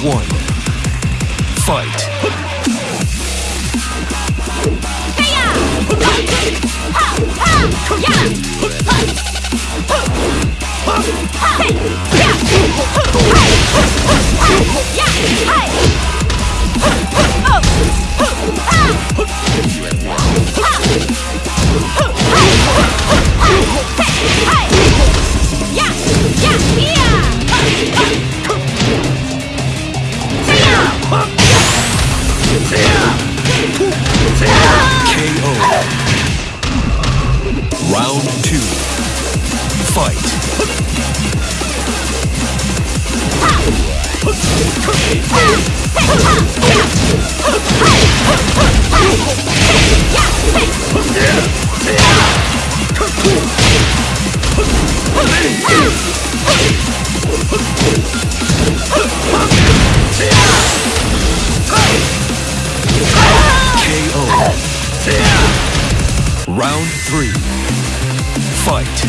one. Fight. Yeah! Round three fight!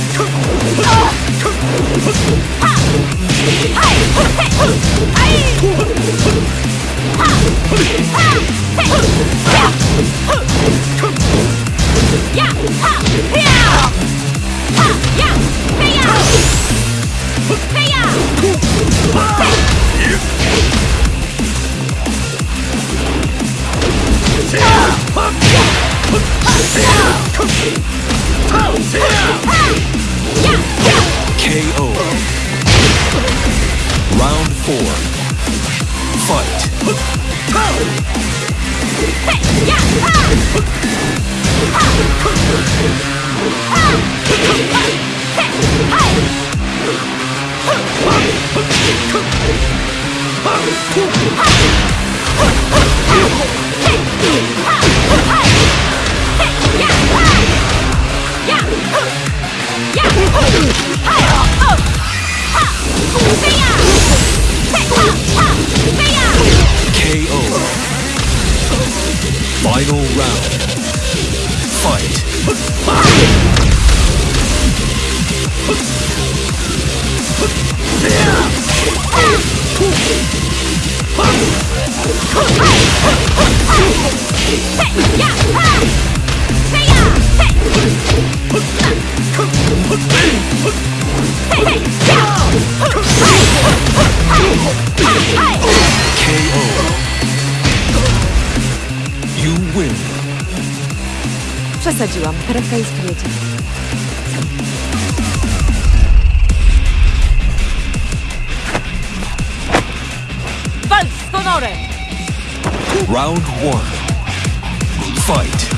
Przesadziłam, Teresa jest wiedzie. Round one. Fight.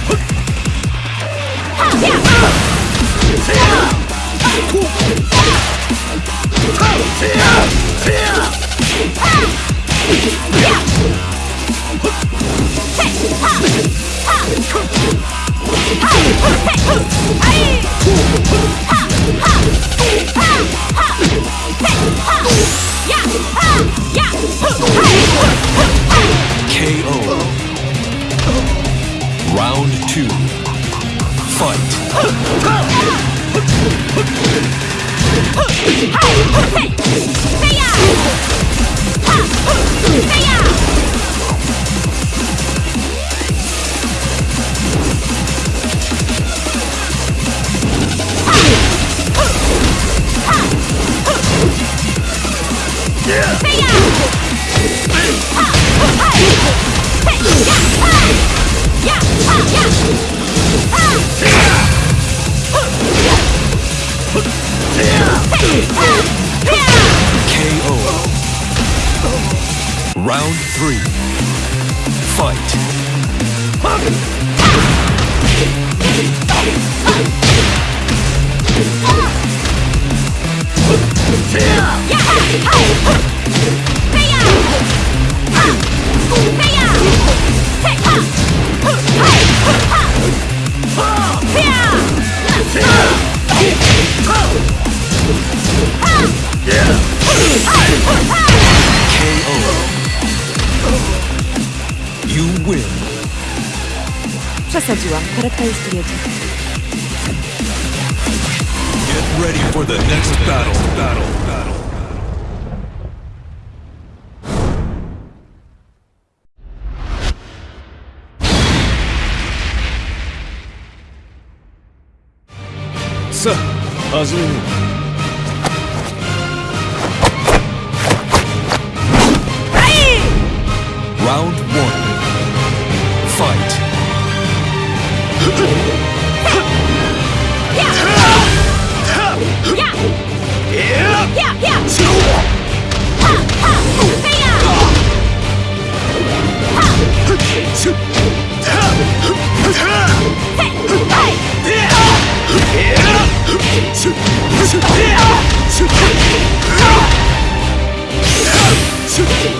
fora. Three. Get ready for the next battle. Battle. Battle. Sir, hazırım. Yeah!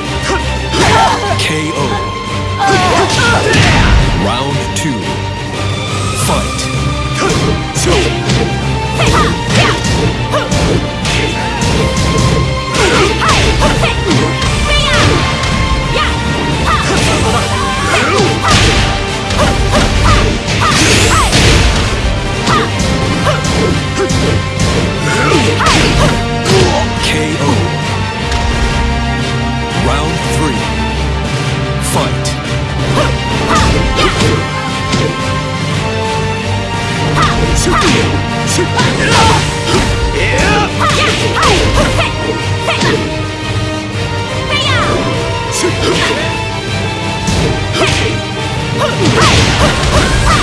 嘿嘿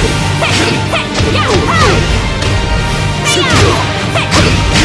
呀嘿嘿呀嘿嘿呀嘿嘿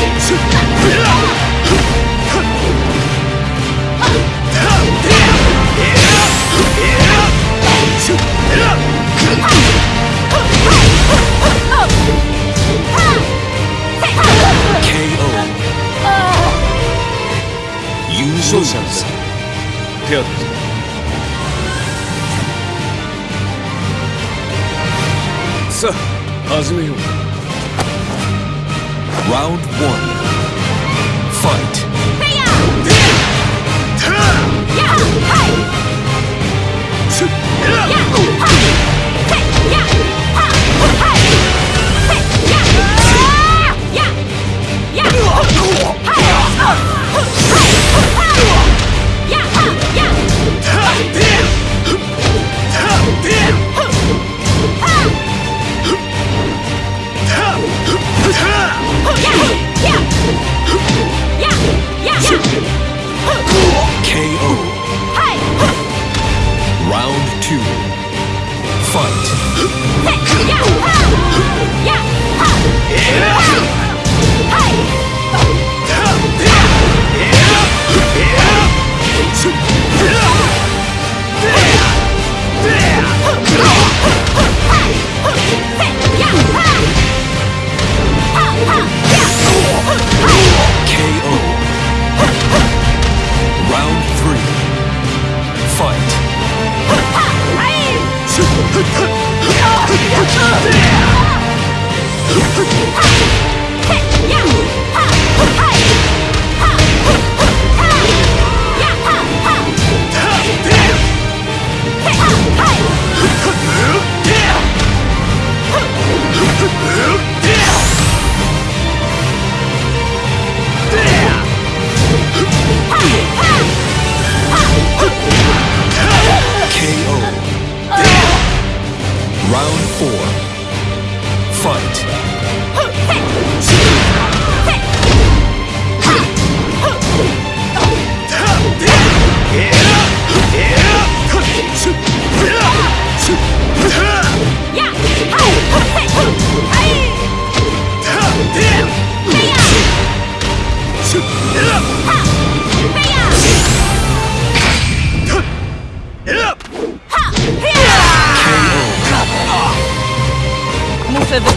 叶秋 Round one. Fight. Yeah!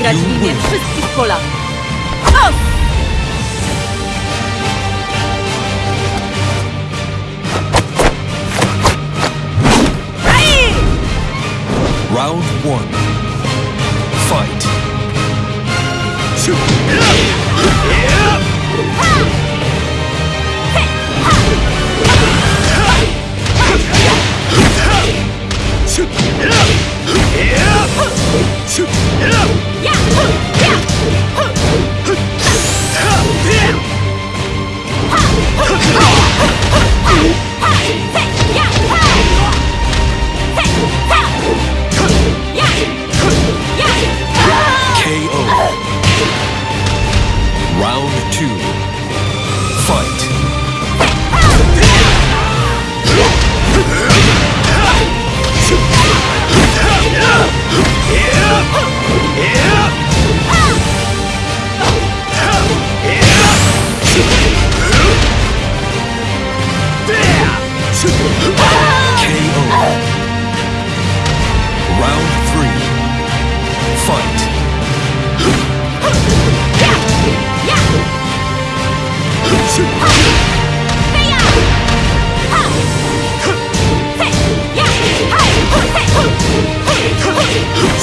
Muszę wygrać w imię wszystkich Polaków. Fight.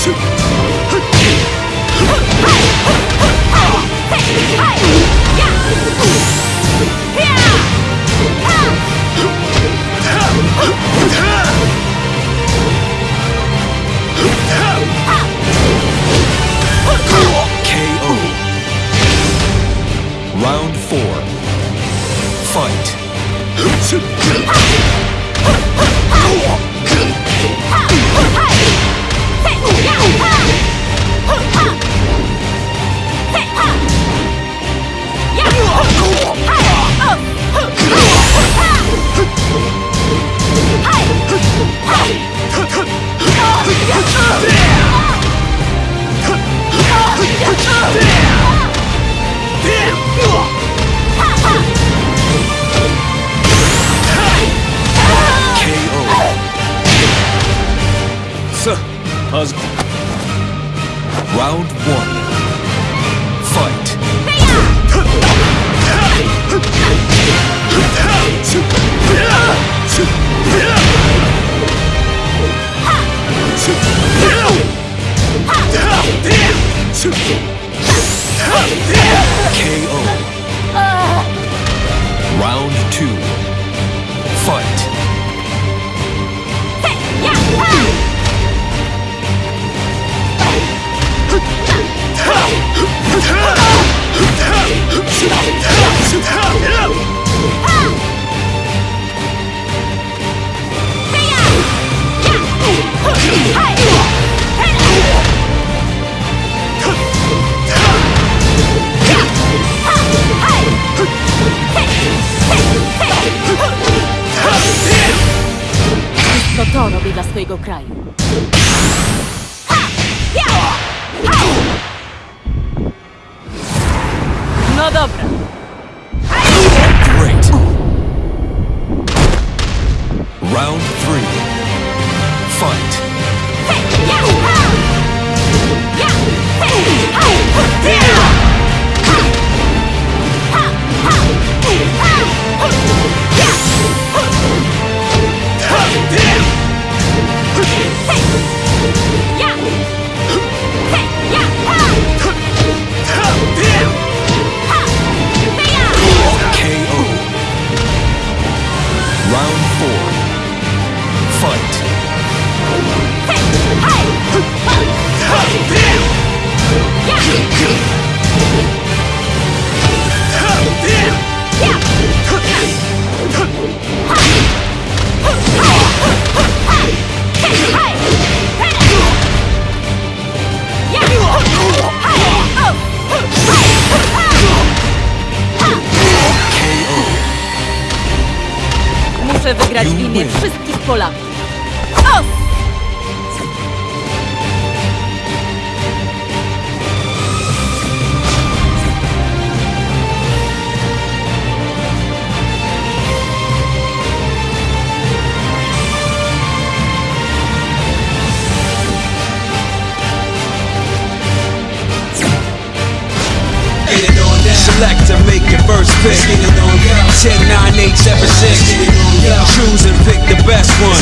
KO. Fight. cause. Round one. Fight. KO. Uh. Round two. To robię dla swojego kraju. No dobra. brać winy wszystkich Polaków. First pick. 10, 9, 8, 7, 6. Choose and pick the best one.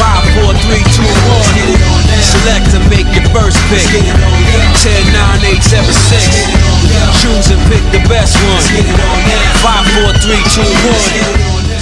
5, 4, 3, 2, 1. Select and make your first pick. 10, 9, 8, 7, 6. Choose and pick the best one. 5, 4, 3, 2, 1.